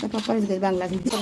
তারপর Bangla video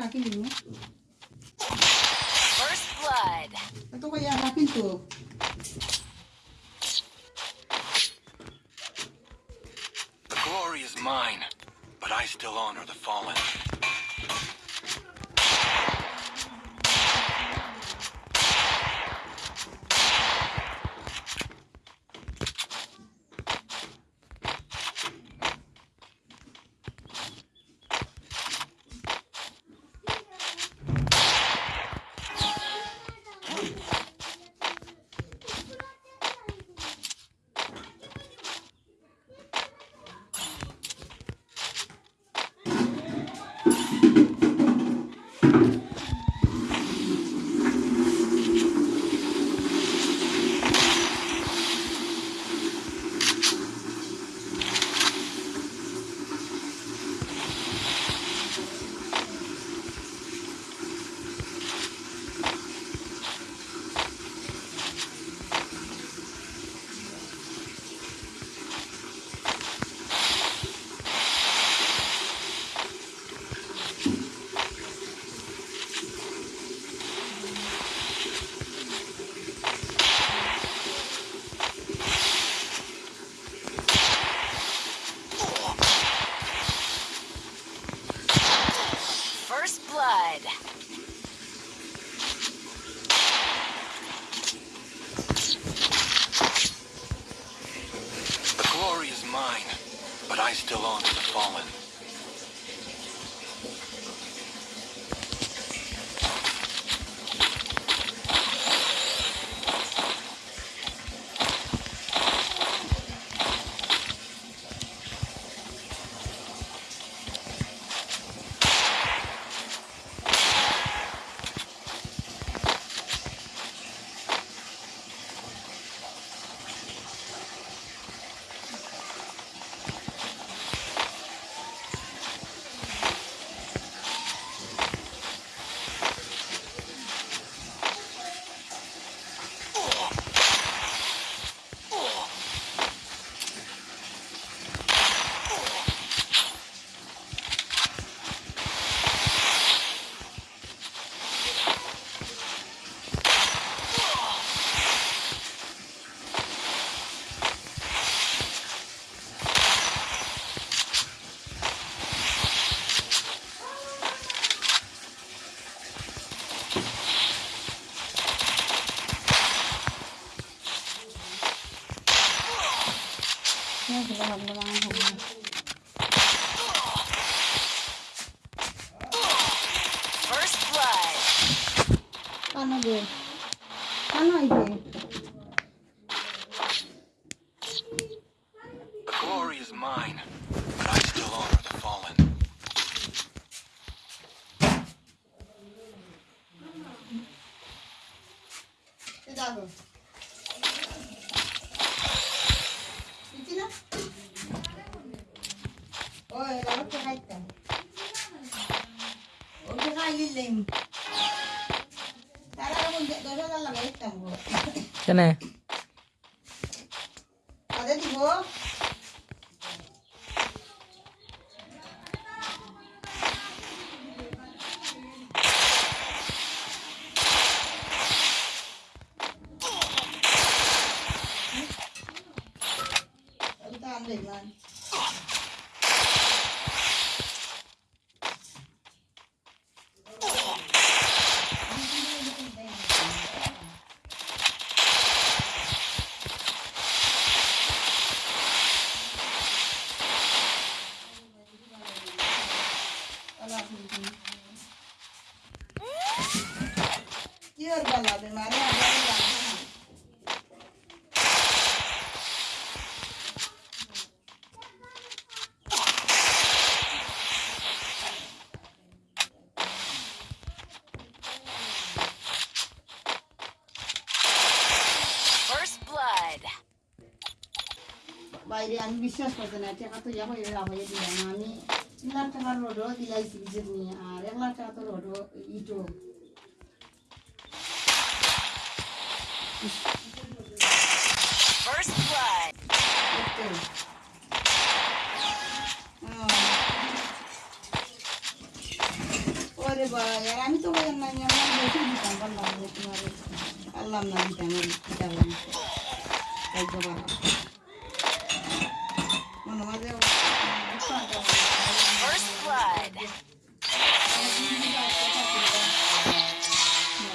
akin yun. First blood. Ito kaya akin to. The glory is mine, but I still honor the fallen. Blood. First blood. Paano? The glory is mine, but I still honor the fallen. Good dog. 딸릴래. 딸하고 이제 넣어달라고 했다고. 전에. 다 되지 뭐? কি ওর বলা মানে আগে জানতাম First blood. বাইরে আমি বিশ্বাস করতে না টাকা তো যা হয়ে হয়ে দিলাম আমি তিন লাখ টাকার রোডও দিলাইছি বিজের নিয়ে আর এক লাখ টাকা তো রোডও ইটো First blood. Okay. ওরে বাবা আমি তো বললাম না আমি বেশি দিতাম বললাম যে তোমার পারলাম না দিতে আমার দিতে হবে না তাই বাবা মনে মাঝে First blood.